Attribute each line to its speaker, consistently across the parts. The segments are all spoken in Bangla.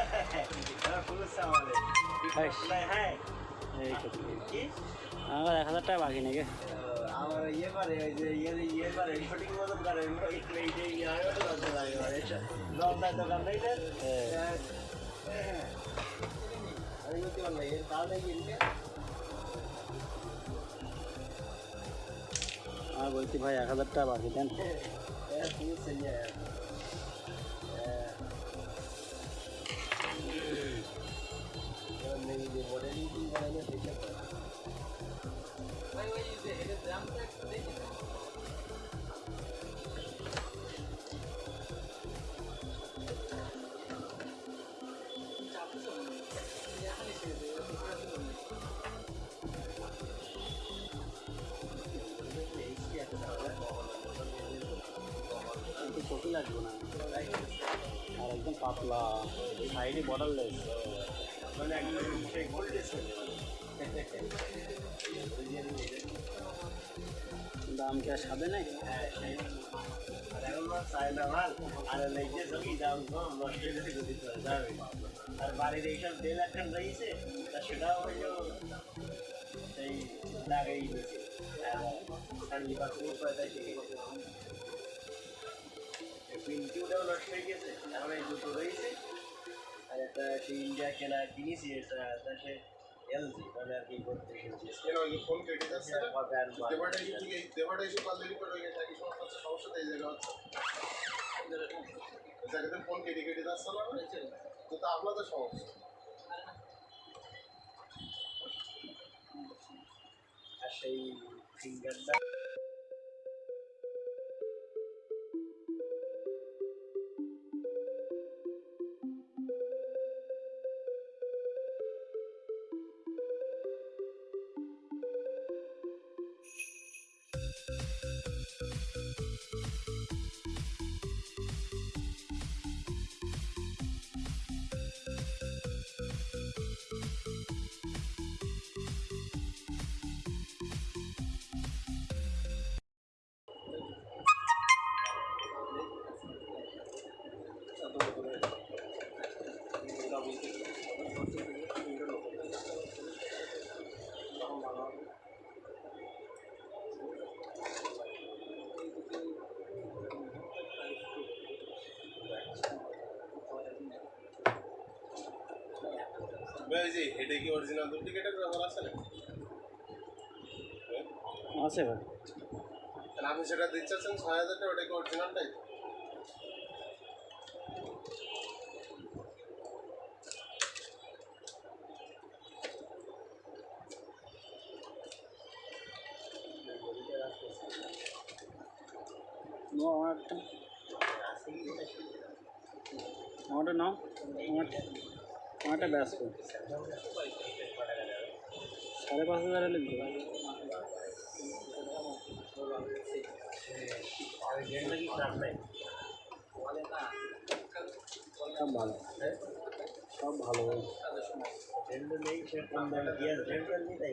Speaker 1: আমার পুলিশ আমাদের হ্যাঁ
Speaker 2: এই তো
Speaker 1: কি
Speaker 2: আমার এক হাজার টাকা বাকি নাকি
Speaker 1: আমার ইয়ে করে ওই যে ইয়ে ইয়ে করে শুটিং মতো করে এই যে ইয়ে হয় ওটা লজ্জা লাগে মানে লজ্জার দোকান নেই না হ্যাঁ আমি বলতে পারলাম এর তাহলে কিনতে
Speaker 2: আমার বলছি ভাই এক হাজার টাকা বাকি দেন
Speaker 1: হ্যাঁ তুমি সঞ্জয় মডেলিং কি বানানো সেটা
Speaker 2: কিন্তু দাম কি সাদে নাই
Speaker 1: হ্যাঁ আর লেগে সবই দাম কম নষ্ট হয়ে গতি যাবে আর বাড়ির এইসব দেড় লাখ টাকা রয়েছে, তা সেটাও হইল সেই লাগাই আর লিবার খুব পয়সা শিখে গেছে পিন্টিউটাও নষ্ট হয়ে গেছে এখন এই দুটো রয়েছে। একটা সেই ইন্ডিয়া কেনা কিনেছি এটা? সে এলজি মানে আর কি করতে
Speaker 3: হয়ে সমস্যাটা এই জায়গা হচ্ছে? ফোন কেটে কেটে যাচ্ছে না? তো তা আপনাদের সমস্যা।
Speaker 1: সেই ফিঙ্গারটা
Speaker 3: এই যে এটা কি অরিজিনাল ডুপ্লিকেটের আছে না
Speaker 2: আছে ভাই।
Speaker 3: তাহলে আপনি সেটা দিতে চাচ্ছেন ছয় হাজার টাকা ওটা কি অরিজিনালটাই
Speaker 2: নো আমার একটা আমারটা নাও আমারটা আমারটা ব্যস্ত সাড়ে পাঁচ হাজার লিখবে
Speaker 1: জেনটা কি খারাপ নাই
Speaker 2: সব ভালো সব ভালো ভাই
Speaker 1: জেনটা নেই সে কম দামে দিয়ে জেনটা নেই তাই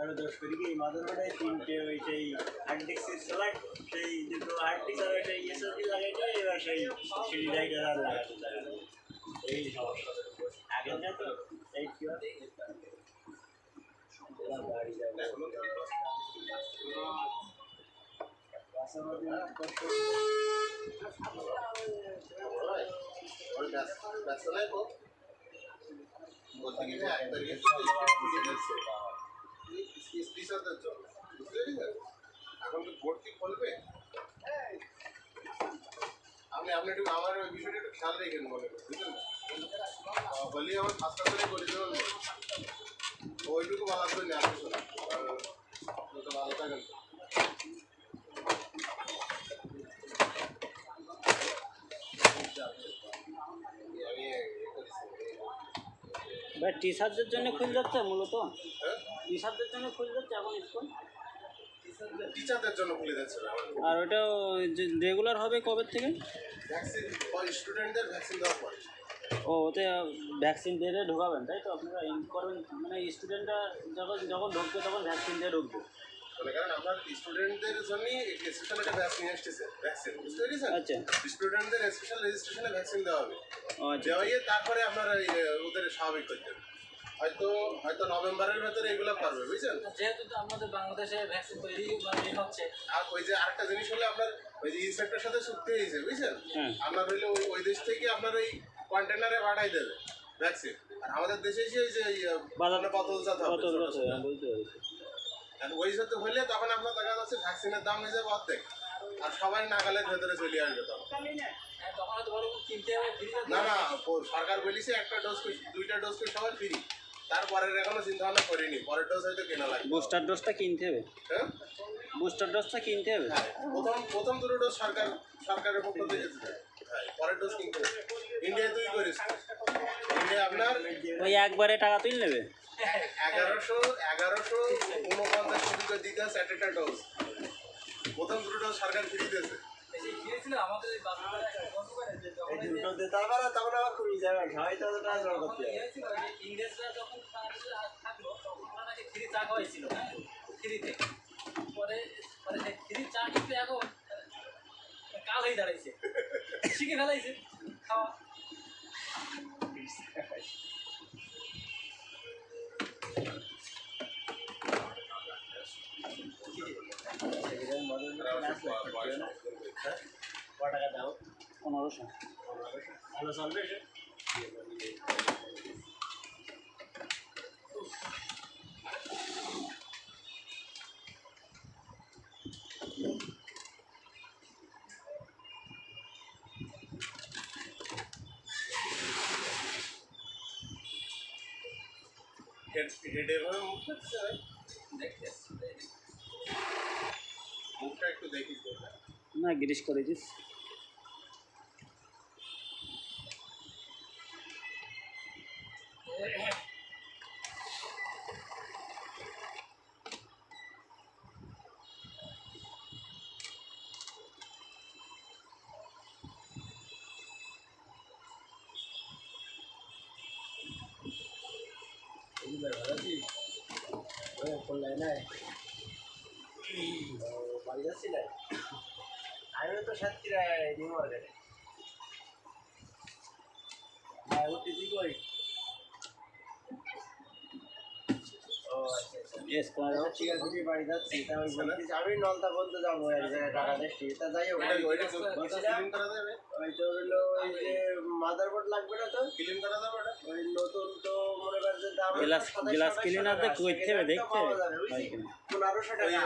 Speaker 1: আরও দশ করি কি মাদার বোর্ডে তিনটে ওই সেই হার্ড ডিস্কের স্যালাড সেই দুটো হার্ড ডিস্ক আর সেই এসএসডি লাগাইতে এবার সেই সিডি রাইটার আর লাগাতে এই সমস্যা আগে না তো এই কি বাড়ি যাব
Speaker 3: এখন তো ভর্তি খুলবে আপনি আপনি একটু আমার ওই বিষয়টা একটু খেয়াল রেখেন করেন বুঝলেন বলি আমার পাঁচটা করে করে ওইটুকু ভালো করে নিয়ে আসবে তো ভালো থাকেন আমি ইয়ে করেছি
Speaker 2: ভাই টিচারদের জন্য খুলে যাচ্ছে মূলত?
Speaker 3: হ্যাঁ
Speaker 2: শার্টদের জন্য খুলে যাচ্ছে এখন স্কুল
Speaker 3: টিচারদের জন্য খুলে যাচ্ছে
Speaker 2: আর ওটা রেগুলার হবে কবে থেকে?
Speaker 3: ভ্যাকসিন স্টুডেন্টদের ভ্যাকসিন দেওয়ার পরে।
Speaker 2: ও ওতে ভ্যাকসিন দিয়ে দিয়ে ঢোকাবেন তাই তো? আপনারা করবেন। মানে স্টুডেন্টরা যখন যখন ঢুকবে তখন ভ্যাকসিন দিয়ে ঢুকবে।
Speaker 3: মানে কারণ আপনার স্টুডেন্টদের জন্যই স্পেশাল একটা ভ্যাকসিন এসেছে ভ্যাকসিন বুঝতে পেরেছেন?
Speaker 2: আচ্ছা।
Speaker 3: স্টুডেন্টদের স্পেশাল রেজিস্ট্রেশনে ভ্যাকসিন দেওয়া হবে। দেওয়া তারপরে আপনার ওদের স্বাভাবিক করতে হবে। হয়তো হয়তো নভেম্বরের ভেতরে এগুলো পারবে বুঝছেন?
Speaker 4: যেহেতু তো আমাদের বাংলাদেশে ভ্যাকসিন তৈরি মানে হচ্ছে
Speaker 3: আর ওই যে আরেকটা জিনিস হলে আপনার ওই যে সাথে চুক্তি হয়েছে বুঝছেন?
Speaker 2: হ্যাঁ।
Speaker 3: আপনার হইলে ওই ওই দেশ থেকে আপনার ওই কন্টেনারে পাঠাই দেবে ভ্যাকসিন আর আমাদের দেশে এসে ওই যে হবে ওই সাথে হলে তখন আপনার দেখা যাচ্ছে ভ্যাকসিনের দাম হয়ে যাবে অর্ধেক। আর সবাই নাগালের ভেতরে চলে আসবে তখন।
Speaker 4: হ্যাঁ, তখন হয়তো কিনতে হবে
Speaker 3: না না সরকার বলেছে একটা ডোজ দুইটা ডোজ করে সবাই ফ্রি তারপরের এখনও চিন্তা ভাবনা করিনি পরের ডোজ হয়তো কেনা লাগবে।
Speaker 2: বুস্টার ডোজটা কিনতে হবে।
Speaker 3: হ্যাঁ?
Speaker 2: বুস্টার ডোজটা কিনতে হবে।
Speaker 3: প্রথম প্রথম দুটো ডোজ সরকার সরকারের পক্ষ থেকে দিতে হ্যাঁ, পরের ডোজ কিনতে হবে। ইন্ডিয়া তুই করিস। ইন্ডিয়া আপনার
Speaker 2: ওই একবারে টাকা তুলে নেবে?
Speaker 3: এগারোশো এগারোশো উনপঞ্চাশ কোটি করে দিতে হচ্ছে এক একটা ডোজ প্রথম দুটো ডোজ সরকার ফ্রি দিয়েছে।
Speaker 4: এই যে গিয়েছিল আমাদের এই বাচ্চারা বন্ধ করে যে যখন
Speaker 1: এই দুটো দিতে হবে না তখন আবার খুবই যাবে সবাই তো ট্রান্সফার করতে
Speaker 4: ইয়ে
Speaker 1: হবে
Speaker 4: হয়েছিল, ওই যে ইংরেজরা যখন থাকল তখন নাকি ফ্রি চা খাওয়াইছিল। হ্যাঁ ফ্রিতে। পরে পরে সেই ফ্রি চা কিন্তু এখন কাল হয়ে দাঁড়াইছে। শিখে ফেলাইছে। খাওয়া।
Speaker 1: সেগুলোর মদন আসলে না? ক টাকা দাও
Speaker 2: পনেরোশো
Speaker 1: ভালো চলবে সে
Speaker 3: হেড হেড এভাবে মুখ করছে
Speaker 4: দেখতে
Speaker 3: মুখটা একটু দেখিস তো।
Speaker 2: না গিরিশ করে দিস
Speaker 1: এগুলো ভালো আছিস ওই করলাই নাই ও বাড়ি যাচ্ছি না আমিও তো সাতক্ষীরায় নিউ মার্কেটে হ্যাঁ উঠতে তুই কই ও আচ্ছা আচ্ছা
Speaker 2: এস
Speaker 1: আচ্ছা, ঠিক আছে তুমি বাড়ি যাচ্ছি তা আমি আমি নলতা বলতে যাব এক জায়গায় টাকা দেখছি। তা যাই হোক বলছি
Speaker 3: করা যাবে
Speaker 1: ওই তো হলো ওই যে মাদার বোর্ড লাগবে না তো
Speaker 3: ক্লিন করা যাবে ওটা?
Speaker 1: ওই নতুন তো মনে করেন যে দাম
Speaker 2: গ্লাস গ্লাস
Speaker 1: আঠাশ
Speaker 2: ক্লিনার করতে হবে দেখতে।
Speaker 1: পাওয়া
Speaker 2: হবে
Speaker 1: যাবে?
Speaker 2: হয়
Speaker 1: টাকা।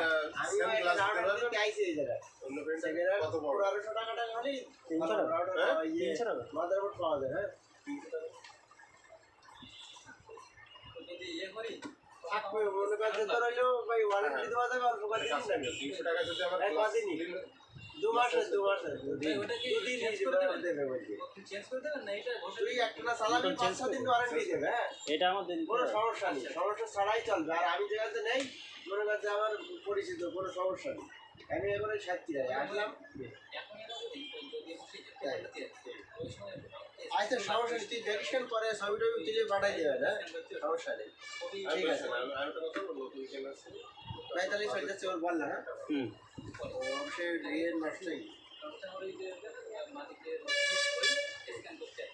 Speaker 1: আমি আইছি এই
Speaker 3: অন্য কত বড়?
Speaker 1: টাকাটা খালি
Speaker 2: টাকা?
Speaker 3: হ্যাঁ?
Speaker 1: পাওয়া যায়। হ্যাঁ
Speaker 4: ইয়ে করি
Speaker 1: করে
Speaker 3: টাকা যদি
Speaker 4: করে এটা
Speaker 1: হ্যাঁ
Speaker 2: দিন
Speaker 1: কোনো সমস্যা নেই সমস্যা ছাড়াই চলবে আর আমি যেখানে নেই মনে কাছে আমার পরিচিত কোনো সমস্যা নেই আমি সাতটি রায় আসলাম আচ্ছা সমস্যা নেই তুই দেখিস পরে ছবি টবি তুলে পাঠাই দেবে না? সমস্যা নেই। ঠিক আছে। পঁয়তাল্লিশ হাজার চল বল না হ্যাঁ?
Speaker 2: হুম।
Speaker 4: মাটিতে স্ক্যান করতে হয়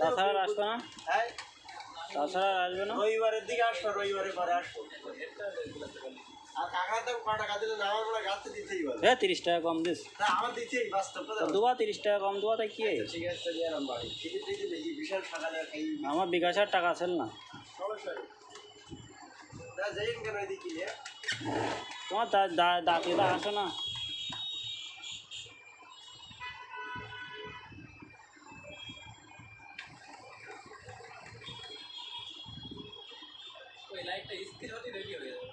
Speaker 2: তাছাড়া আসবে না?
Speaker 1: হ্যাঁ?
Speaker 2: তাছাড়া আসবে না?
Speaker 1: রবিবারের দিকে আসব রবিবারে পরে আসব।
Speaker 2: হ্যাঁ তিরিশ টাকা কম দিস। দুবা তিরিশ টাকা কম তাই কি? আমার বিকাশের টাকা আছে না। তোমার দা- দা- দাঁতিরা আসে না?
Speaker 4: লাইটটা স্থির হতে রেডি হয়ে যাবে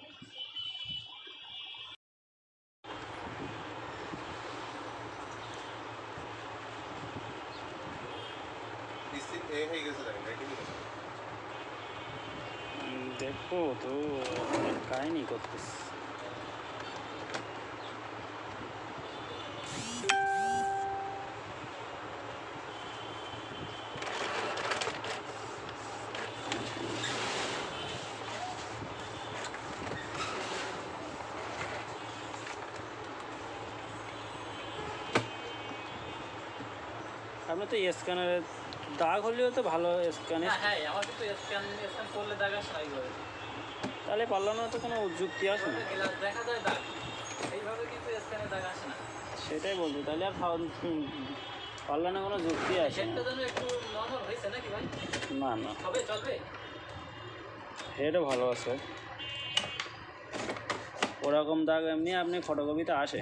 Speaker 3: স্থির এ হয়ে গেছে দেখেন রেডি হয়ে গেছে
Speaker 2: উম, দেখো তো কাহিনি করতেছে আপনি তো স্ক্যানারে দাগ হলেও তো ভালো স্ক্যানে।
Speaker 4: হ্যাঁ হ্যাঁ আমার কিন্তু স্ক্যান স্ক্যান করলে দাগ আসে এইভাবে
Speaker 2: তাহলে না তো কোনো যুক্তি আসে না।
Speaker 4: দেখা যায় দাগ এইভাবে কিন্তু স্ক্যানে দাগ আসে না
Speaker 2: সেটাই বলছি তাহলে আর পারলাম না পাল্লানো কোনো যুক্তি আসে না।
Speaker 4: একটু নর্মাল হয়েছে নাকি ভাই?
Speaker 2: না না।
Speaker 4: হবে চলবে?
Speaker 2: হেডও ভালো আছে। ওরকম দাগ এমনি আপনি ফটোকপিতে আসে।